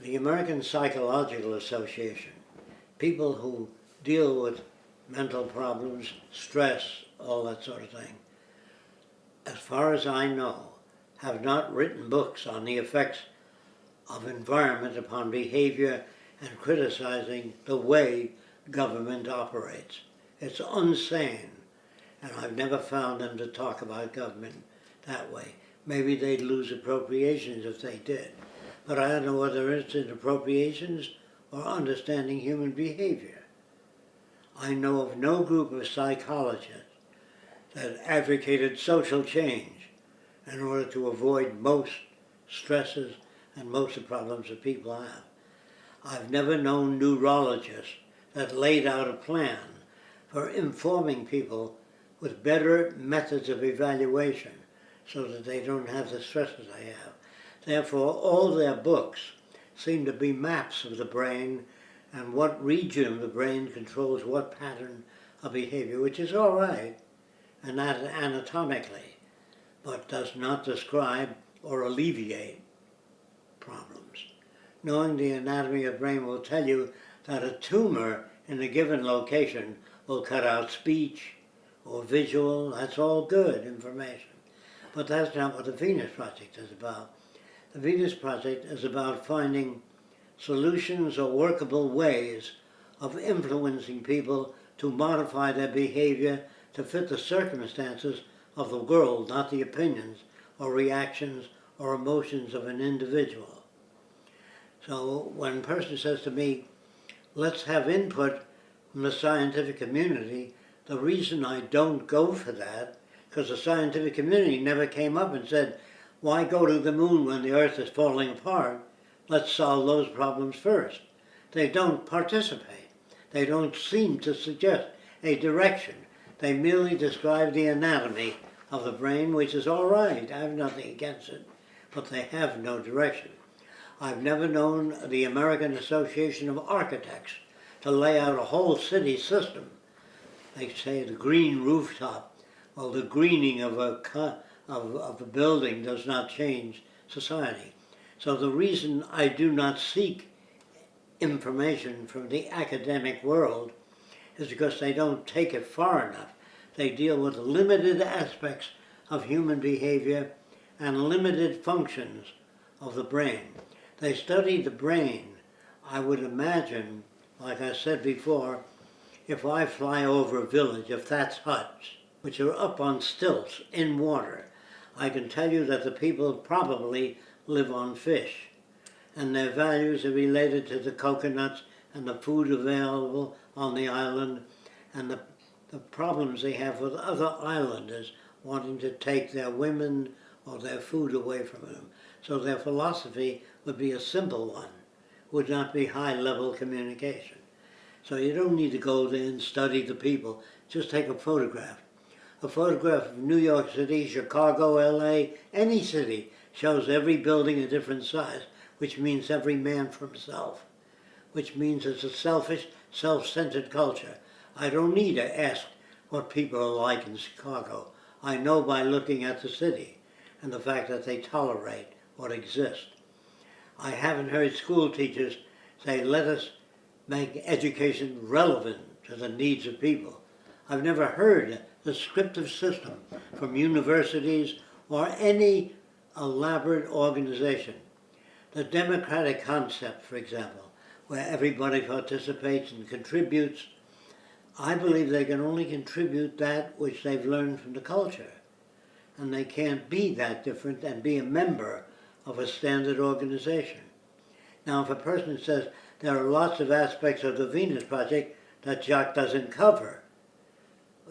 the American Psychological Association, people who deal with mental problems, stress, all that sort of thing, as far as I know, have not written books on the effects of environment upon behavior and criticizing the way government operates. It's unsane, and I've never found them to talk about government that way. Maybe they'd lose appropriations if they did, but I don't know whether it's in appropriations or understanding human behavior. I know of no group of psychologists that advocated social change in order to avoid most stresses and most of the problems that people have. I've never known neurologists that laid out a plan for informing people with better methods of evaluation so that they don't have the stresses they have. Therefore, all their books seem to be maps of the brain and what region of the brain controls what pattern of behavior, which is all right and that anatomically, but does not describe or alleviate problems. Knowing the anatomy of the brain will tell you that a tumor in a given location will cut out speech or visual, that's all good information. But that's not what the Venus Project is about. The Venus Project is about finding solutions or workable ways of influencing people to modify their behavior to fit the circumstances of the world, not the opinions or reactions or emotions of an individual. So when a person says to me, let's have input from the scientific community, the reason I don't go for that, because the scientific community never came up and said, why go to the moon when the earth is falling apart? Let's solve those problems first. They don't participate. They don't seem to suggest a direction. They merely describe the anatomy of the brain, which is all right. I have nothing against it, but they have no direction. I've never known the American Association of Architects to lay out a whole city system. They say the green rooftop, well, the greening of a, of, of a building does not change society. So the reason I do not seek information from the academic world is because they don't take it far enough. They deal with limited aspects of human behavior and limited functions of the brain. They study the brain. I would imagine, like I said before, if I fly over a village of thatch huts, which are up on stilts in water, I can tell you that the people probably live on fish. And their values are related to the coconuts and the food available on the island and the, the problems they have with other islanders wanting to take their women or their food away from them. So their philosophy would be a simple one, would not be high-level communication. So you don't need to go there and study the people, just take a photograph. A photograph of New York City, Chicago, LA, any city shows every building a different size, which means every man for himself which means it's a selfish, self-centered culture. I don't need to ask what people are like in Chicago. I know by looking at the city and the fact that they tolerate what exists. I haven't heard school teachers say, let us make education relevant to the needs of people. I've never heard the scriptive system from universities or any elaborate organization. The democratic concept, for example, where everybody participates and contributes, I believe they can only contribute that which they've learned from the culture. And they can't be that different and be a member of a standard organization. Now, if a person says there are lots of aspects of the Venus Project that Jacque doesn't cover,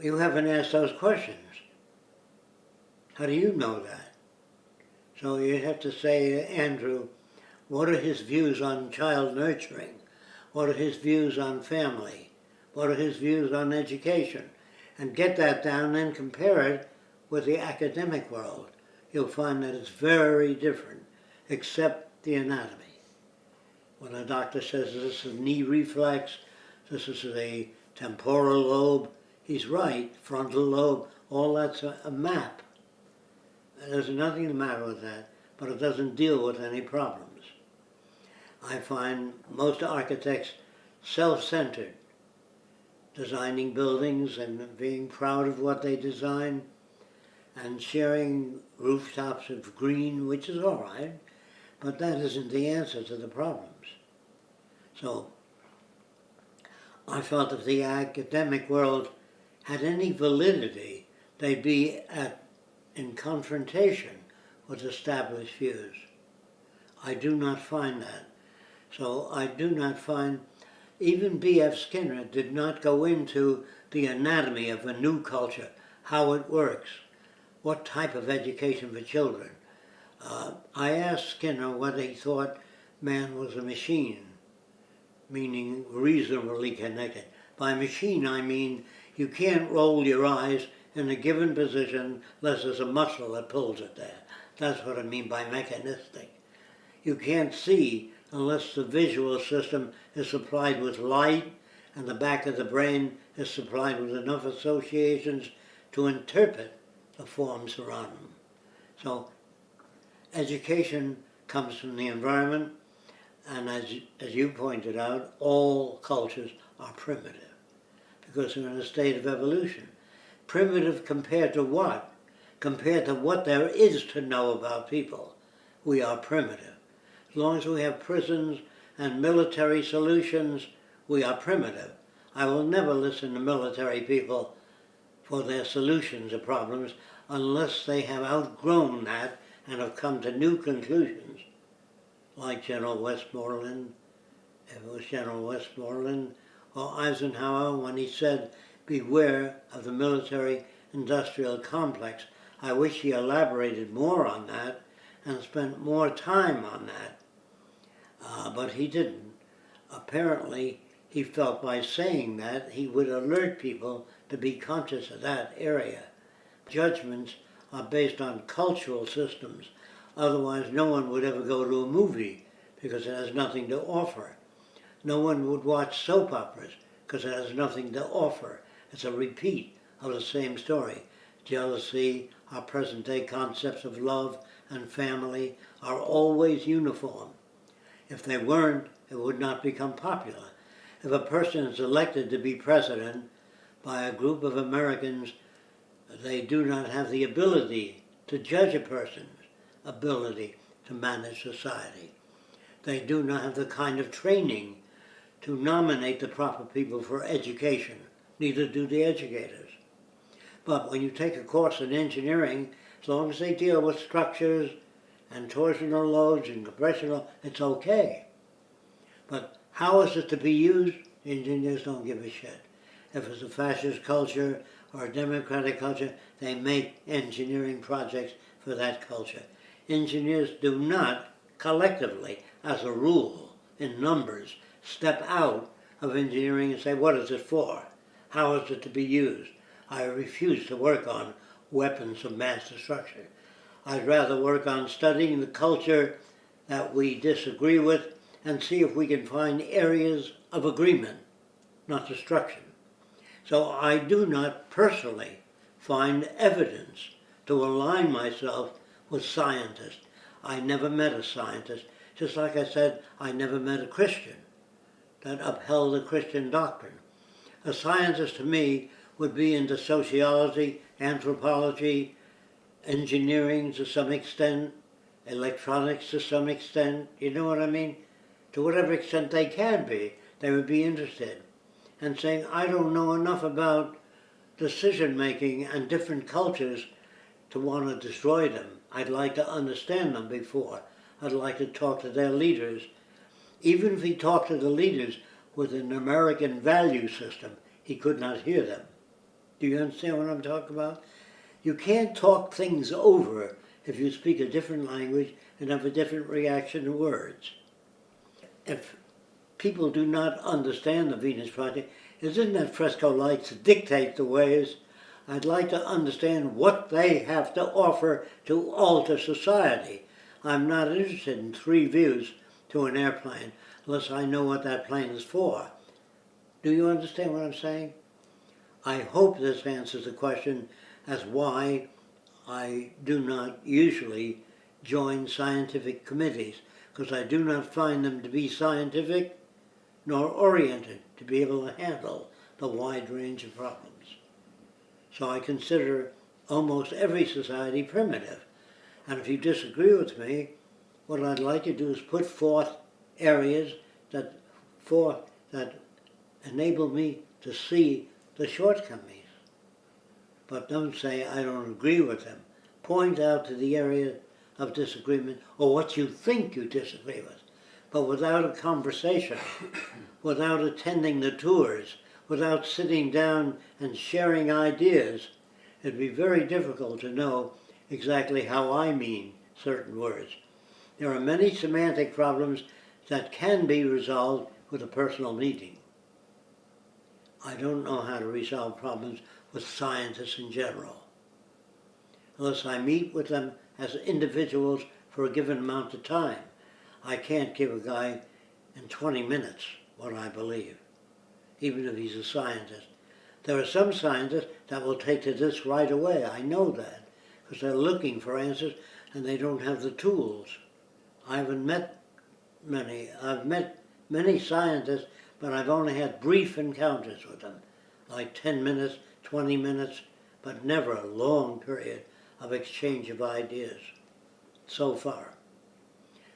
you haven't asked those questions. How do you know that? So you have to say, to Andrew, what are his views on child nurturing? What are his views on family? What are his views on education? And get that down and compare it with the academic world. You'll find that it's very different, except the anatomy. When a doctor says this is a knee reflex, this is the temporal lobe, he's right, frontal lobe, all that's a, a map. There's nothing the matter with that, but it doesn't deal with any problems. I find most architects self-centered, designing buildings and being proud of what they design and sharing rooftops of green, which is all right, but that isn't the answer to the problems. So I felt that the academic world had any validity, they'd be at, in confrontation with established views. I do not find that. So I do not find, even B.F. Skinner did not go into the anatomy of a new culture, how it works, what type of education for children. Uh, I asked Skinner what he thought man was a machine, meaning reasonably connected. By machine I mean you can't roll your eyes in a given position unless there's a muscle that pulls it there. That's what I mean by mechanistic. You can't see unless the visual system is supplied with light and the back of the brain is supplied with enough associations to interpret the forms around them. So education comes from the environment and as, as you pointed out, all cultures are primitive because they're in a state of evolution. Primitive compared to what? Compared to what there is to know about people. We are primitive. As long as we have prisons and military solutions, we are primitive. I will never listen to military people for their solutions of problems unless they have outgrown that and have come to new conclusions, like General Westmoreland, if it was General Westmoreland, or Eisenhower when he said, beware of the military industrial complex. I wish he elaborated more on that and spent more time on that. Uh, but he didn't. Apparently, he felt by saying that he would alert people to be conscious of that area. Judgments are based on cultural systems. Otherwise, no one would ever go to a movie because it has nothing to offer. No one would watch soap operas because it has nothing to offer. It's a repeat of the same story. Jealousy, our present day concepts of love and family are always uniform. If they weren't, it would not become popular. If a person is elected to be president by a group of Americans, they do not have the ability to judge a person's ability to manage society. They do not have the kind of training to nominate the proper people for education. Neither do the educators. But when you take a course in engineering, as long as they deal with structures and torsional loads and compressional, it's okay. But how is it to be used? Engineers don't give a shit. If it's a fascist culture or a democratic culture, they make engineering projects for that culture. Engineers do not collectively, as a rule, in numbers, step out of engineering and say, what is it for? How is it to be used? I refuse to work on weapons of mass destruction. I'd rather work on studying the culture that we disagree with and see if we can find areas of agreement, not destruction. So I do not personally find evidence to align myself with scientists. I never met a scientist, just like I said, I never met a Christian that upheld the Christian doctrine. A scientist to me would be into sociology, anthropology, engineering to some extent, electronics to some extent, you know what I mean? To whatever extent they can be, they would be interested. And saying, I don't know enough about decision making and different cultures to want to destroy them. I'd like to understand them before. I'd like to talk to their leaders even if he talked to the leaders with an American value system, he could not hear them. Do you understand what I'm talking about? You can't talk things over if you speak a different language and have a different reaction to words. If people do not understand the Venus Project, isn't that fresco lights dictate the ways? I'd like to understand what they have to offer to alter society. I'm not interested in three views to an airplane unless I know what that plane is for. Do you understand what I'm saying? I hope this answers the question as why I do not usually join scientific committees. because I do not find them to be scientific nor oriented to be able to handle the wide range of problems. So I consider almost every society primitive. And if you disagree with me, what I'd like to do is put forth areas that for that enable me to see the shortcomings. But don't say I don't agree with them. Point out to the area of disagreement or what you think you disagree with. But without a conversation, without attending the tours, without sitting down and sharing ideas, it'd be very difficult to know exactly how I mean certain words. There are many semantic problems that can be resolved with a personal meeting. I don't know how to resolve problems with scientists in general. Unless I meet with them as individuals for a given amount of time. I can't give a guy in 20 minutes what I believe, even if he's a scientist. There are some scientists that will take to this right away. I know that because they're looking for answers and they don't have the tools. I haven't met many. I've met many scientists, but I've only had brief encounters with them, like 10 minutes, 20 minutes, but never a long period of exchange of ideas so far.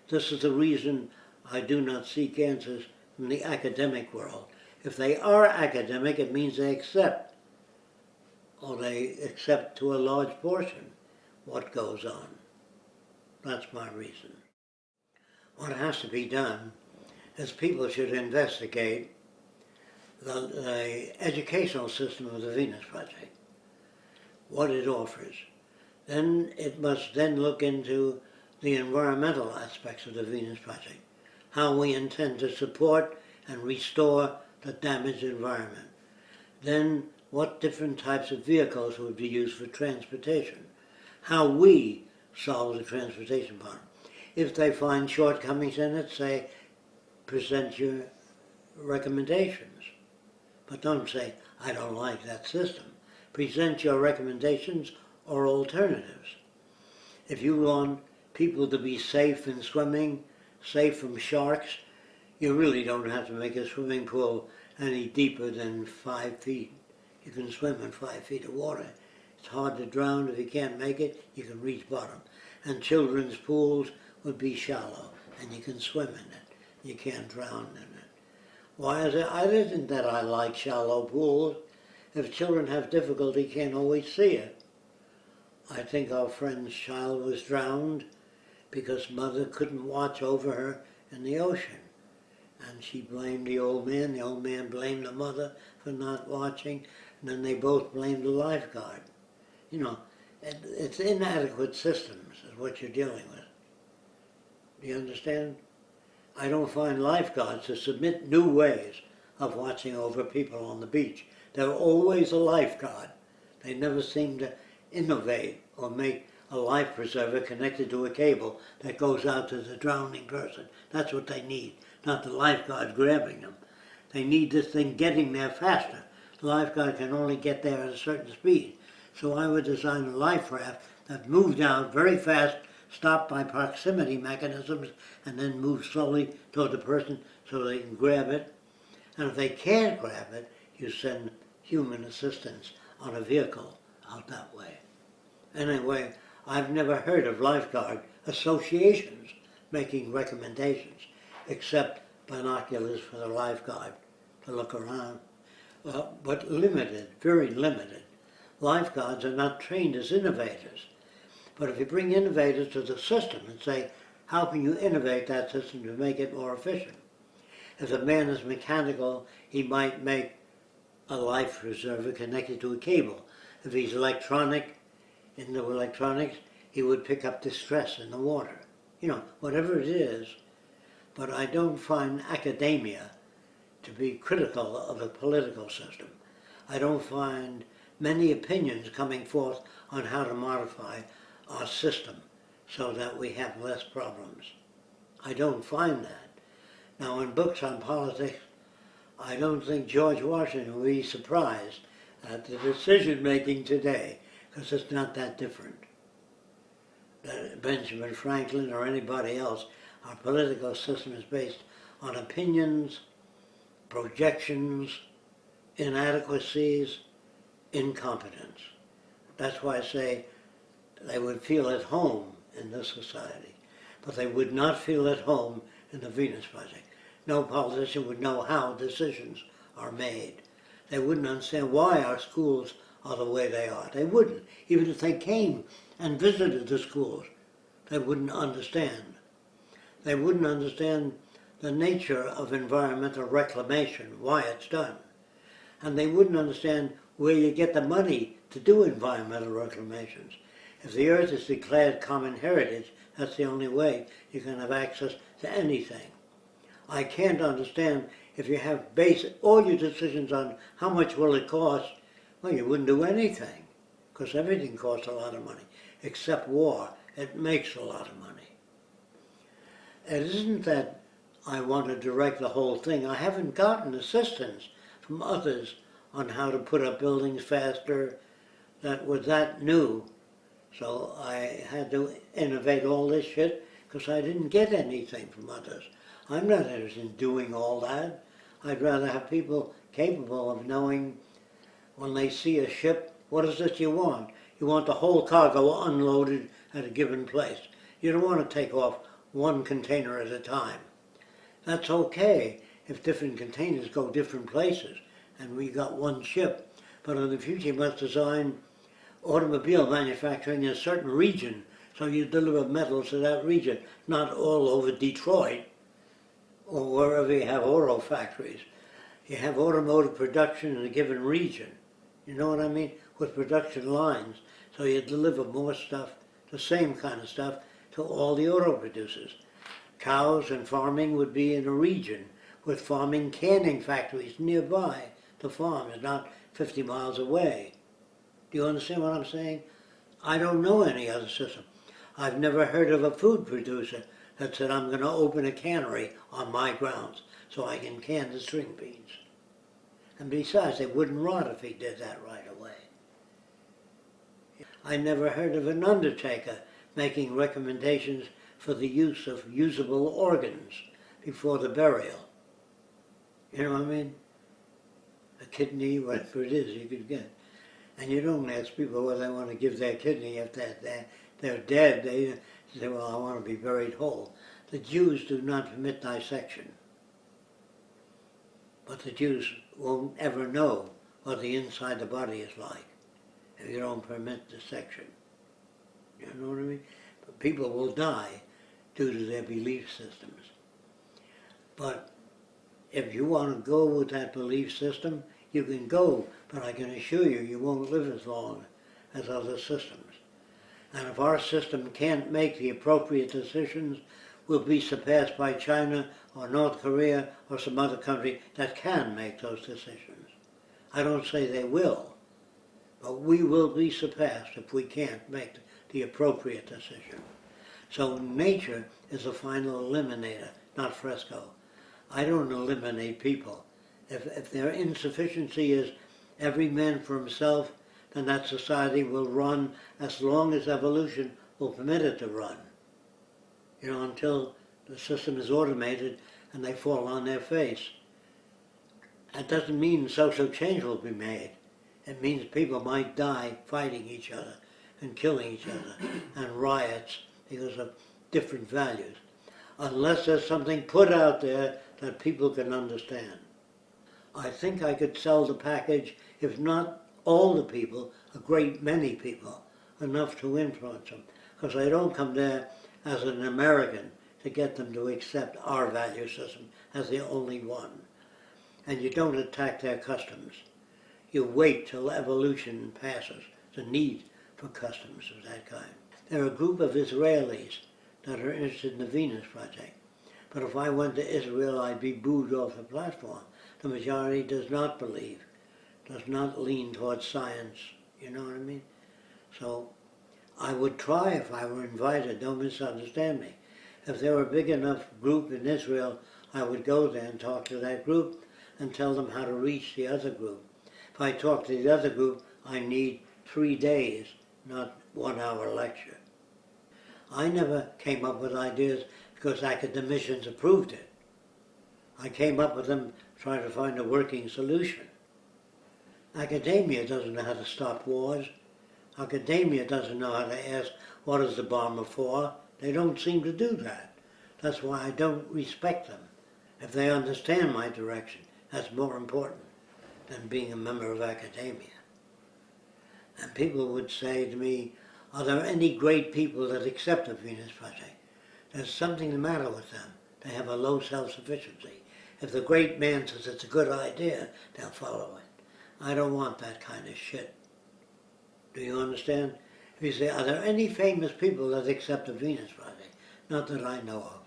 This is the reason I do not seek answers from the academic world. If they are academic, it means they accept, or they accept to a large portion, what goes on. That's my reason. What has to be done is people should investigate the, the educational system of the Venus Project, what it offers. Then it must then look into the environmental aspects of the Venus Project, how we intend to support and restore the damaged environment. Then what different types of vehicles would be used for transportation, how we solve the transportation problem. If they find shortcomings in it, say, present your recommendations. But don't say, I don't like that system. Present your recommendations or alternatives. If you want people to be safe in swimming, safe from sharks, you really don't have to make a swimming pool any deeper than five feet. You can swim in five feet of water. It's hard to drown. If you can't make it, you can reach bottom. And children's pools would be shallow, and you can swim in it. You can't drown in it. Why is it? I isn't that I like shallow pools. If children have difficulty, can't always see it. I think our friend's child was drowned because mother couldn't watch over her in the ocean. And she blamed the old man, the old man blamed the mother for not watching, and then they both blamed the lifeguard. You know, it's inadequate systems is what you're dealing with. You understand? I don't find lifeguards to submit new ways of watching over people on the beach. They're always a lifeguard. They never seem to innovate or make a life preserver connected to a cable that goes out to the drowning person. That's what they need, not the lifeguard grabbing them. They need this thing getting there faster. The lifeguard can only get there at a certain speed. So I would design a life raft that moved out very fast, stopped by proximity mechanisms, and then move slowly toward the person so they can grab it. And if they can't grab it, you send human assistance on a vehicle out that way. Anyway, I've never heard of lifeguard associations making recommendations, except binoculars for the lifeguard to look around. Well, but limited, very limited. Lifeguards are not trained as innovators. But if you bring innovators to the system and say, how can you innovate that system to make it more efficient? If a man is mechanical, he might make a life preserver connected to a cable. If he's electronic, in the electronics, he would pick up distress in the water. You know, whatever it is. But I don't find academia to be critical of a political system. I don't find many opinions coming forth on how to modify our system so that we have less problems. I don't find that. Now in books on politics, I don't think George Washington would be surprised at the decision making today because it's not that different. That Benjamin Franklin or anybody else, Our political system is based on opinions, projections, inadequacies, incompetence. That's why I say they would feel at home in this society, but they would not feel at home in the Venus Project. No politician would know how decisions are made. They wouldn't understand why our schools are the way they are. They wouldn't. Even if they came and visited the schools, they wouldn't understand. They wouldn't understand the nature of environmental reclamation, why it's done. And they wouldn't understand where you get the money to do environmental reclamations. If the earth is declared common heritage, that's the only way you can have access to anything. I can't understand if you have based all your decisions on how much will it cost, well, you wouldn't do anything, because everything costs a lot of money, except war. It makes a lot of money. It isn't that I want to direct the whole thing. I haven't gotten assistance from others on how to put up buildings faster that were that new. So I had to innovate all this shit because I didn't get anything from others. I'm not interested in doing all that. I'd rather have people capable of knowing when they see a ship, what is it you want? You want the whole cargo unloaded at a given place. You don't want to take off one container at a time. That's okay if different containers go different places and we got one ship. But in the future you must design automobile manufacturing in a certain region so you deliver metals to that region, not all over Detroit or wherever you have auto factories. You have automotive production in a given region. You know what I mean? With production lines. So you deliver more stuff, the same kind of stuff, to all the auto producers. Cows and farming would be in a region with farming canning factories nearby. The farm not 50 miles away. Do you understand what I'm saying? I don't know any other system. I've never heard of a food producer that said, I'm going to open a cannery on my grounds so I can can the string beans. And besides, they wouldn't rot if he did that right away. I never heard of an undertaker making recommendations for the use of usable organs before the burial. You know what I mean? A kidney, whatever it is you could get. And you don't ask people whether they want to give their kidney if they're, they're, they're dead. They say, well, I want to be buried whole. The Jews do not permit dissection. But the Jews won't ever know what the inside of the body is like if you don't permit dissection. You know what I mean? But people will die due to their belief systems. But if you want to go with that belief system, you can go, but I can assure you, you won't live as long as other systems. And if our system can't make the appropriate decisions, we'll be surpassed by China or North Korea or some other country that can make those decisions. I don't say they will, but we will be surpassed if we can't make the appropriate decision. So nature is the final eliminator, not Fresco. I don't eliminate people. If, if their insufficiency is every man for himself, then that society will run as long as evolution will permit it to run. You know, until the system is automated and they fall on their face. That doesn't mean social change will be made. It means people might die fighting each other and killing each other and riots because of different values. Unless there's something put out there that people can understand. I think I could sell the package, if not all the people, a great many people, enough to influence them. Because I don't come there as an American to get them to accept our value system as the only one. And you don't attack their customs. You wait till evolution passes, the need for customs of that kind. There are a group of Israelis that are interested in the Venus Project. But if I went to Israel, I'd be booed off the platform. The majority does not believe does not lean towards science. You know what I mean? So I would try if I were invited. Don't misunderstand me. If there were a big enough group in Israel, I would go there and talk to that group and tell them how to reach the other group. If I talk to the other group, I need three days, not one hour lecture. I never came up with ideas because academicians approved it. I came up with them trying to find a working solution. Academia doesn't know how to stop wars. Academia doesn't know how to ask, what is the bomber for? They don't seem to do that. That's why I don't respect them. If they understand my direction, that's more important than being a member of academia. And people would say to me, are there any great people that accept the Venus Project? There's something the matter with them. They have a low self-sufficiency. If the great man says it's a good idea, they'll follow it. I don't want that kind of shit. Do you understand? If you say, are there any famous people that accept the Venus Project? Not that I know of.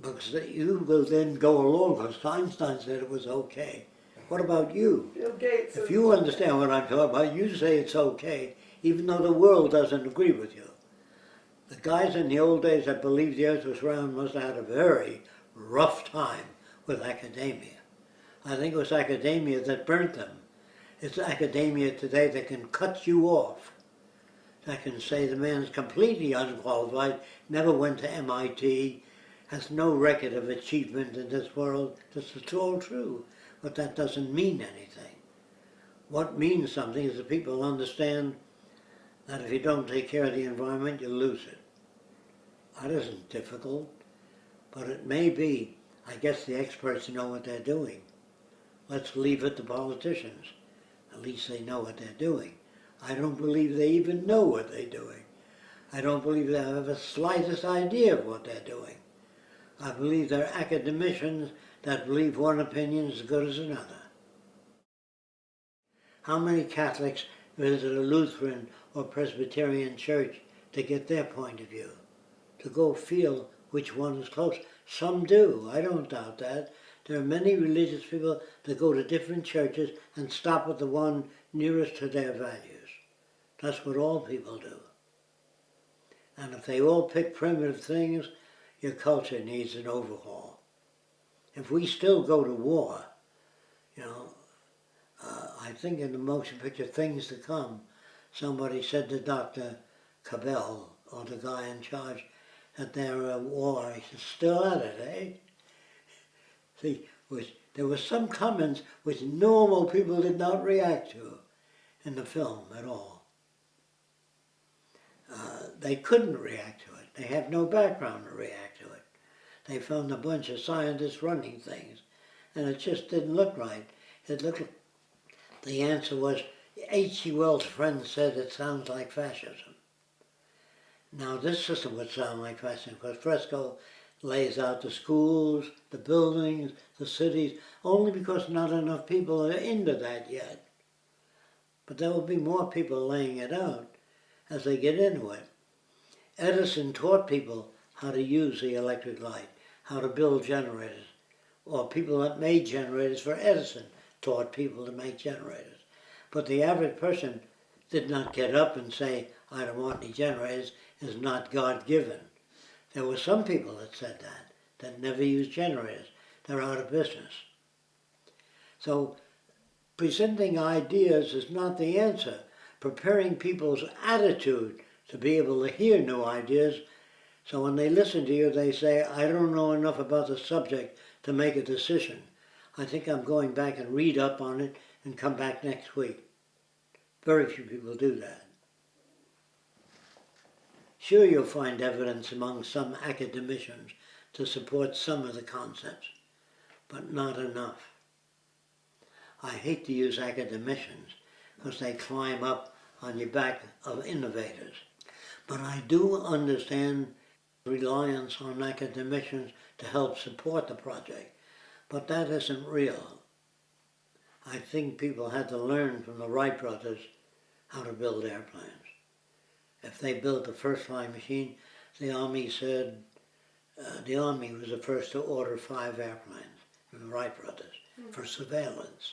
Because you will then go along, because Einstein said it was okay. What about you? Gates. If you understand what I'm talking about, you say it's okay, even though the world doesn't agree with you. The guys in the old days that believed the earth was round must have had a very rough time with academia. I think it was academia that burnt them. It's academia today that can cut you off. That can say the man's completely unqualified, never went to MIT, has no record of achievement in this world. This is all true, but that doesn't mean anything. What means something is that people understand that if you don't take care of the environment, you lose it. That isn't difficult, but it may be. I guess the experts know what they're doing. Let's leave it to politicians. At least they know what they're doing. I don't believe they even know what they're doing. I don't believe they have the slightest idea of what they're doing. I believe they're academicians that believe one opinion is as good as another. How many Catholics visit a Lutheran or Presbyterian church to get their point of view? To go feel which one is close? Some do, I don't doubt that. There are many religious people that go to different churches and stop at the one nearest to their values. That's what all people do. And if they all pick primitive things, your culture needs an overhaul. If we still go to war, you know, uh, I think in the motion picture Things to Come, somebody said to Dr. Cabal, or the guy in charge, that they're at war. He said, still at it, eh? See, which, there were some comments which normal people did not react to in the film at all. Uh, they couldn't react to it. They have no background to react to it. They found a bunch of scientists running things, and it just didn't look right. It looked the answer was, H.G. Wells' friend said it sounds like fascism. Now this system would sound like fascism because Fresco lays out the schools, the buildings, the cities, only because not enough people are into that yet. But there will be more people laying it out as they get into it. Edison taught people how to use the electric light, how to build generators, or people that made generators for Edison taught people to make generators. But the average person did not get up and say, I don't want any generators, is not God-given. There were some people that said that, that never used generators. They're out of business. So presenting ideas is not the answer. Preparing people's attitude to be able to hear new ideas so when they listen to you, they say, I don't know enough about the subject to make a decision. I think I'm going back and read up on it and come back next week. Very few people do that. Sure, you'll find evidence among some academicians to support some of the concepts, but not enough. I hate to use academicians because they climb up on the back of innovators. But I do understand reliance on academicians to help support the project, but that isn't real. I think people had to learn from the Wright brothers how to build airplanes. If they built the first flying machine, the Army said, uh, the Army was the first to order five airplanes from the Wright brothers mm -hmm. for surveillance.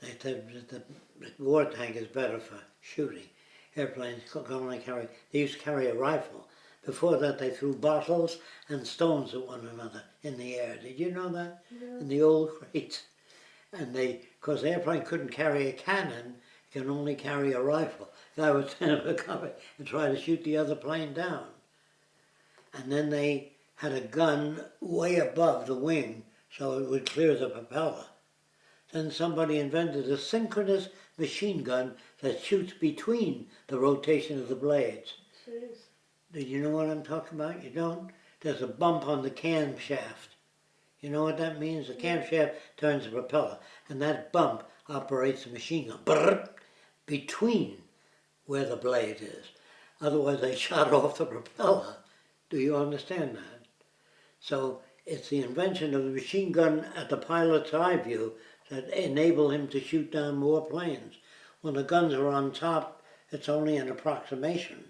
They said that the, the war tank is better for shooting. Airplanes can only carry, they used to carry a rifle. Before that they threw bottles and stones at one another in the air. Did you know that? Yeah. In the old crates. And they, because the airplane couldn't carry a cannon, can only carry a rifle. Guy would stand up a cover and try to shoot the other plane down. and then they had a gun way above the wing so it would clear the propeller. Then somebody invented a synchronous machine gun that shoots between the rotation of the blades. Jeez. Do you know what I'm talking about? You don't? There's a bump on the camshaft. You know what that means? The camshaft turns the propeller, and that bump operates the machine gun. Brrr, between where the blade is. Otherwise, they shot off the propeller. Do you understand that? So it's the invention of the machine gun at the pilot's eye view that enable him to shoot down more planes. When the guns are on top, it's only an approximation.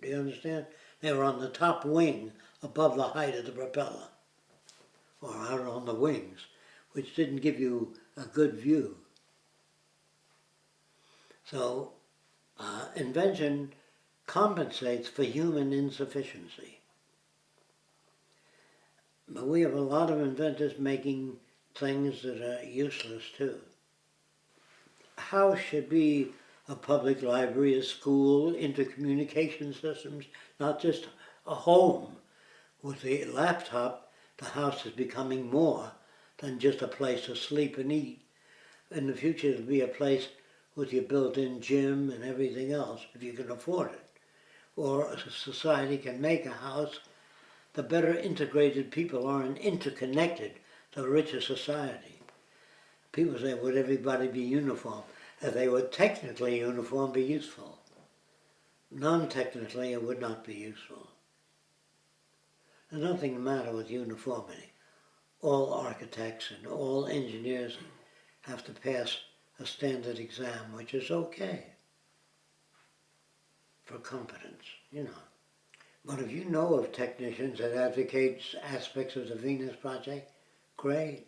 Do you understand? They were on the top wing above the height of the propeller, or out on the wings, which didn't give you a good view. So, uh, invention compensates for human insufficiency. But we have a lot of inventors making things that are useless too. How should be a public library, a school, intercommunication systems, not just a home. With the laptop, the house is becoming more than just a place to sleep and eat. In the future, it'll be a place with your built-in gym and everything else, if you can afford it. Or a society can make a house. The better integrated people are and interconnected, the richer society. People say, would everybody be uniform? If they were technically uniform, be useful. Non-technically, it would not be useful. There's nothing the matter with uniformity. All architects and all engineers have to pass a standard exam, which is okay for competence, you know. But if you know of technicians that advocate aspects of the Venus Project, great.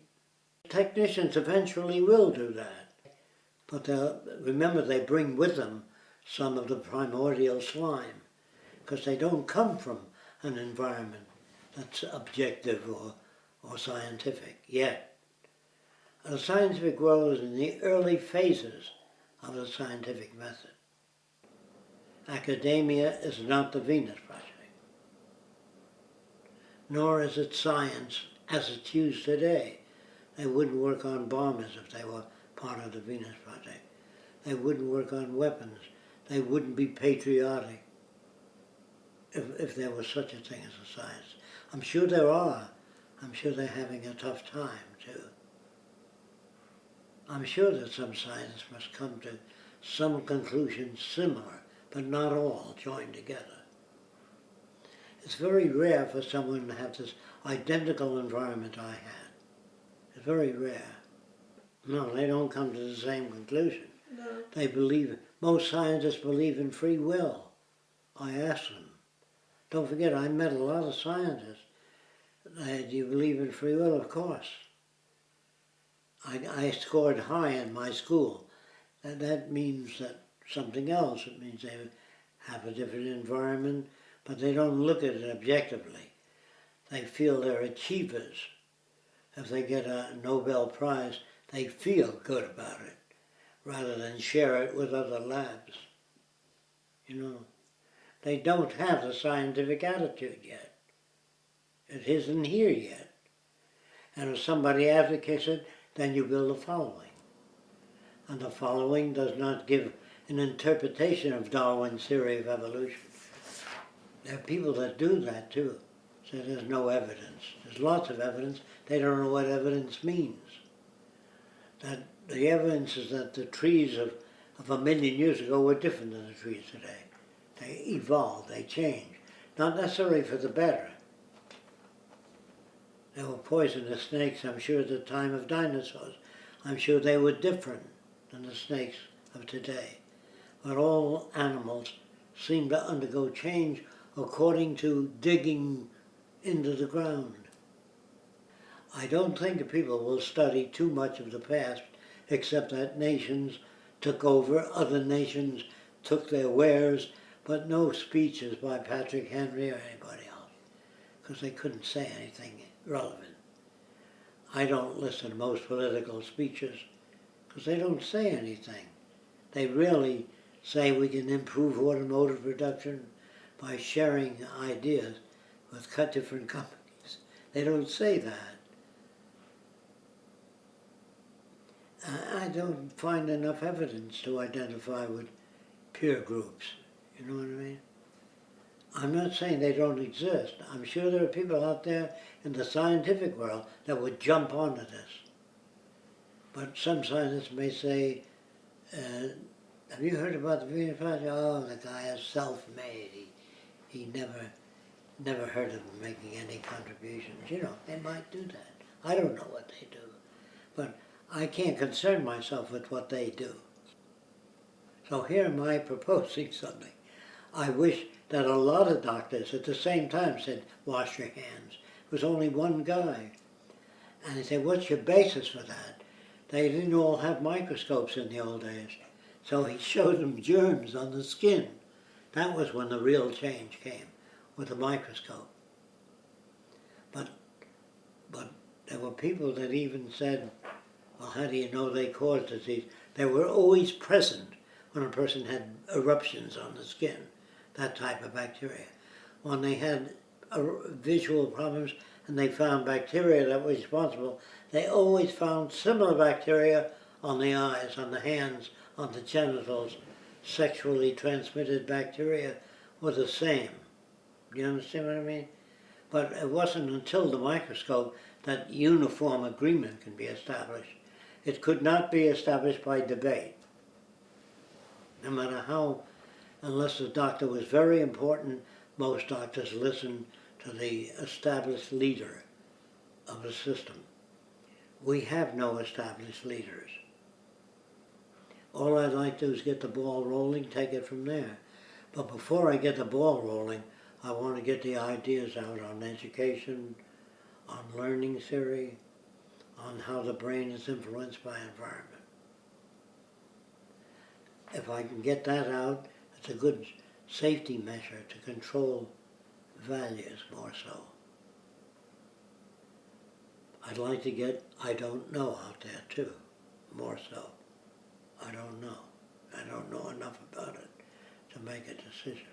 Technicians eventually will do that. But remember, they bring with them some of the primordial slime, because they don't come from an environment that's objective or, or scientific yet. The scientific world is in the early phases of the scientific method. Academia is not the Venus Project, nor is it science as it's used today. They wouldn't work on bombers if they were part of the Venus Project. They wouldn't work on weapons. They wouldn't be patriotic if, if there was such a thing as a science. I'm sure there are. I'm sure they're having a tough time. I'm sure that some scientists must come to some conclusions similar, but not all joined together. It's very rare for someone to have this identical environment I had. It's very rare. No, they don't come to the same conclusion. No. They believe, most scientists believe in free will. I asked them. Don't forget, I met a lot of scientists. They, do you believe in free will? Of course. I, I scored high in my school. And that means that something else. It means they have a different environment, but they don't look at it objectively. They feel they're achievers. If they get a Nobel Prize, they feel good about it rather than share it with other labs. You know, they don't have the scientific attitude yet. It isn't here yet. And if somebody advocates it, then you build a following. And the following does not give an interpretation of Darwin's theory of evolution. There are people that do that too. Say there's no evidence. There's lots of evidence. They don't know what evidence means that the evidence is that the trees of, of a million years ago were different than the trees today. They evolved, they changed. Not necessarily for the better. There were poisonous snakes, I'm sure, at the time of dinosaurs. I'm sure they were different than the snakes of today. But all animals seem to undergo change according to digging into the ground. I don't think people will study too much of the past, except that nations took over, other nations took their wares, but no speeches by Patrick Henry or anybody else, because they couldn't say anything relevant. I don't listen to most political speeches, because they don't say anything. They really say we can improve automotive production by sharing ideas. with cut different companies. They don't say that. I- don't find enough evidence to identify with peer groups. You know what I mean? I'm not saying they don't exist. I'm sure there are people out there in the scientific world that would jump onto this. But some scientists may say, uh, have you heard about the Venus Project? Oh, the guy is self-made. He, he never, never heard of making any contributions. You know, they might do that. I don't know what they do. But I can't concern myself with what they do. So here am I proposing something. I wish that a lot of doctors at the same time said, wash your hands. It was only one guy. And he said, what's your basis for that? They didn't all have microscopes in the old days. So he showed them germs on the skin. That was when the real change came, with the microscope. But, but there were people that even said, well, how do you know they cause disease? They were always present when a person had eruptions on the skin, that type of bacteria. When they had uh, visual problems and they found bacteria that were responsible, they always found similar bacteria on the eyes, on the hands, on the genitals. Sexually transmitted bacteria were the same. You understand what I mean? But it wasn't until the microscope that uniform agreement can be established. It could not be established by debate. No matter how, unless the doctor was very important, most doctors listen to the established leader of the system. We have no established leaders. All I'd like to do is get the ball rolling, take it from there. But before I get the ball rolling, I want to get the ideas out on education, on learning theory, on how the brain is influenced by environment. If I can get that out, it's a good safety measure to control values more so. I'd like to get I don't know out there too, more so. I don't know. I don't know enough about it to make a decision.